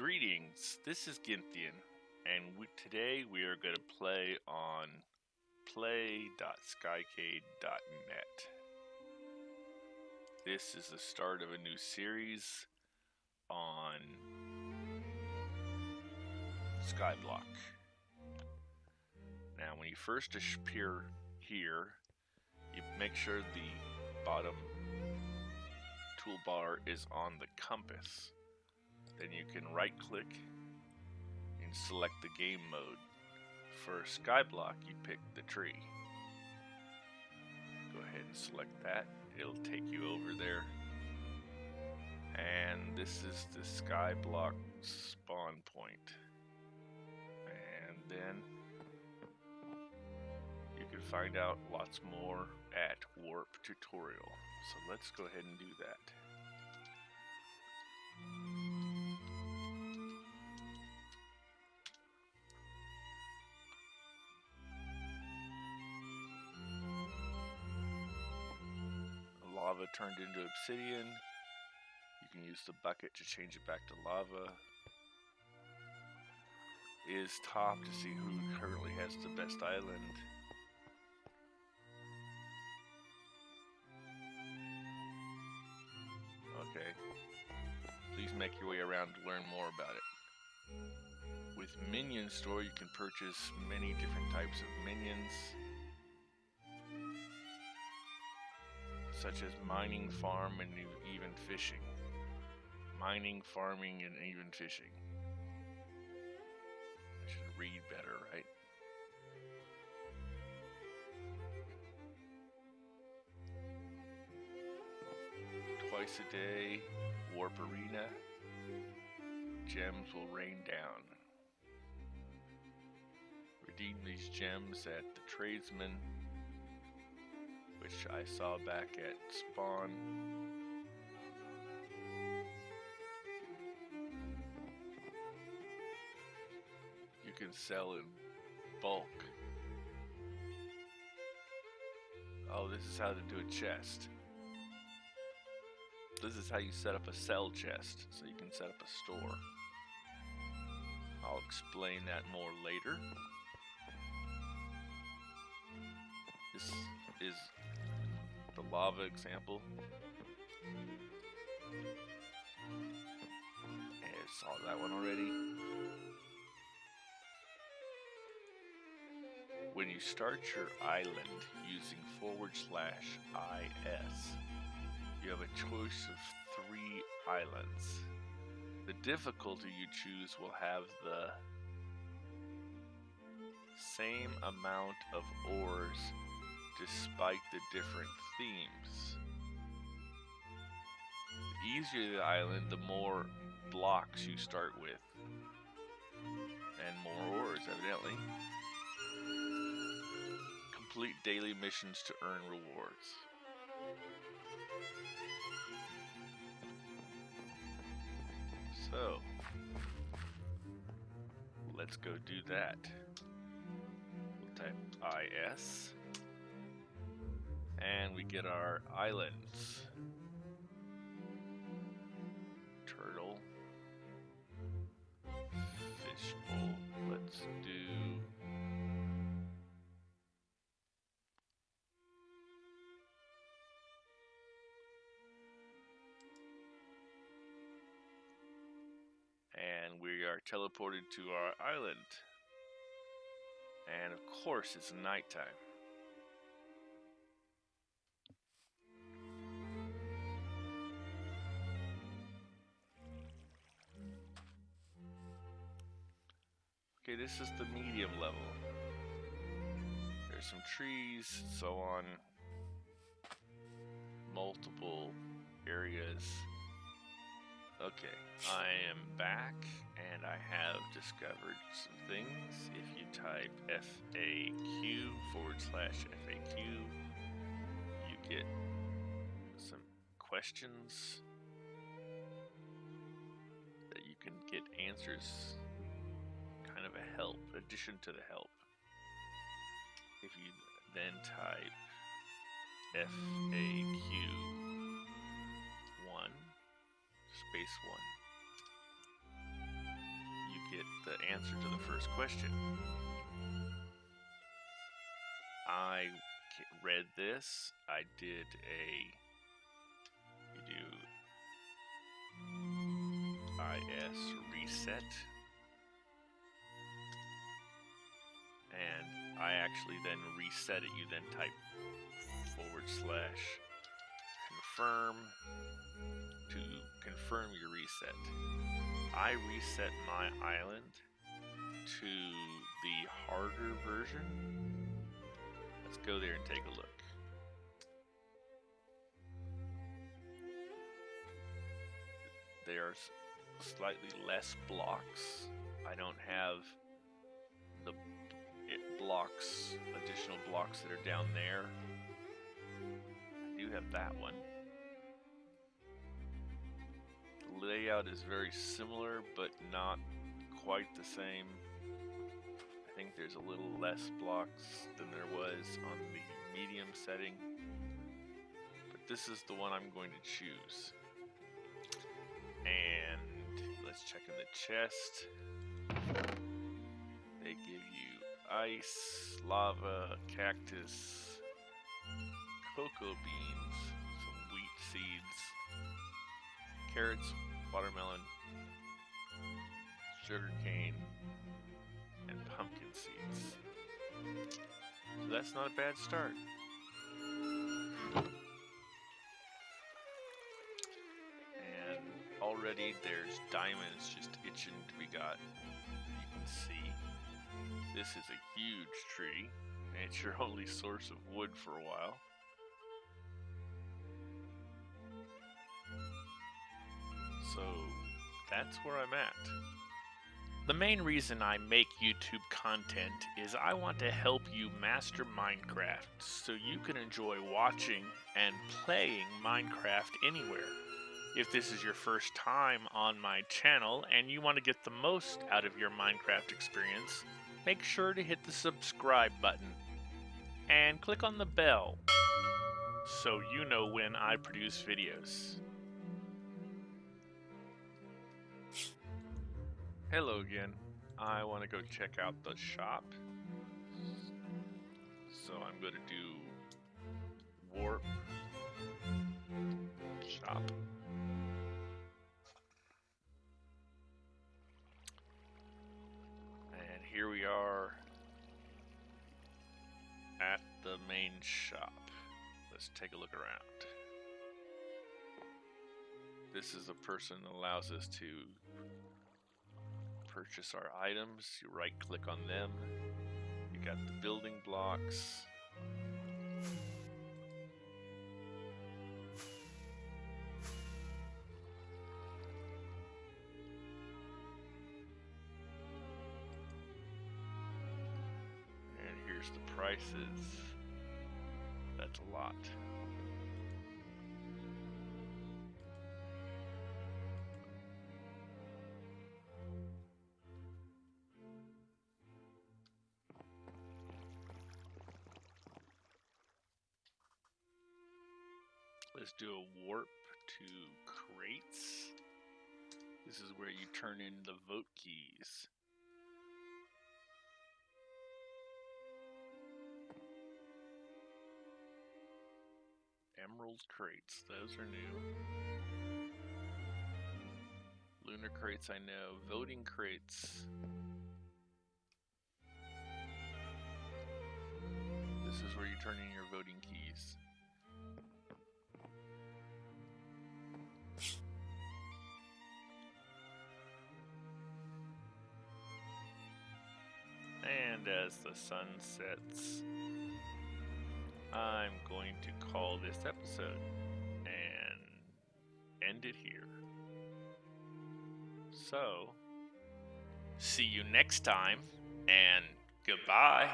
Greetings, this is Gynthian, and we, today we are going to play on play.skycade.net. This is the start of a new series on Skyblock. Now, when you first appear here, you make sure the bottom toolbar is on the compass then you can right click and select the game mode. For Skyblock, you pick the tree. Go ahead and select that. It'll take you over there. And this is the Skyblock spawn point. And then you can find out lots more at Warp Tutorial. So let's go ahead and do that. Turned into obsidian. You can use the bucket to change it back to lava. Is top to see who currently has the best island. Okay. Please make your way around to learn more about it. With Minion Store, you can purchase many different types of minions. Such as mining, farm, and even fishing. Mining, farming, and even fishing. I should read better, right? Twice a day, Warp Arena. Gems will rain down. Redeem these gems at the tradesman which I saw back at Spawn. You can sell in bulk. Oh, this is how to do a chest. This is how you set up a sell chest, so you can set up a store. I'll explain that more later. This is the lava example. I saw that one already. When you start your island using forward slash IS, you have a choice of three islands. The difficulty you choose will have the same amount of ores despite the different themes. The easier the island, the more blocks you start with. And more ores, evidently. Complete daily missions to earn rewards. So, let's go do that. We'll type IS and we get our islands. Turtle. Fishbowl. Let's do... And we are teleported to our island. And of course it's nighttime. Okay, this is the medium level. There's some trees, so on. Multiple areas. Okay, I am back and I have discovered some things. If you type FAQ forward slash FAQ, you get some questions that you can get answers help, addition to the help. If you then type FAQ 1, space 1, you get the answer to the first question. I read this. I did a. You do IS reset. I actually then reset it. You then type forward slash confirm to confirm your reset. I reset my island to the harder version. Let's go there and take a look. There's slightly less blocks. I don't have blocks, additional blocks that are down there. I do have that one. The layout is very similar, but not quite the same. I think there's a little less blocks than there was on the medium setting. But this is the one I'm going to choose. And let's check in the chest. They give you ice, lava, cactus, cocoa beans, some wheat seeds, carrots, watermelon, sugar cane, and pumpkin seeds. So that's not a bad start. And already there's diamonds just itching to be got. You can see. This is a huge tree, and it's your only source of wood for a while. So that's where I'm at. The main reason I make YouTube content is I want to help you master Minecraft so you can enjoy watching and playing Minecraft anywhere. If this is your first time on my channel and you want to get the most out of your Minecraft experience, make sure to hit the subscribe button and click on the bell so you know when I produce videos. Hello again. I want to go check out the shop. So I'm going to do warp shop. Here we are at the main shop. Let's take a look around. This is a person that allows us to purchase our items. You right click on them. You got the building blocks. Here's the prices. That's a lot. Let's do a warp to crates. This is where you turn in the vote keys. Emerald crates, those are new. Lunar crates, I know. Voting crates. This is where you turn in your voting keys. And as the sun sets, I'm going to call this episode and end it here. So, See you next time, and goodbye.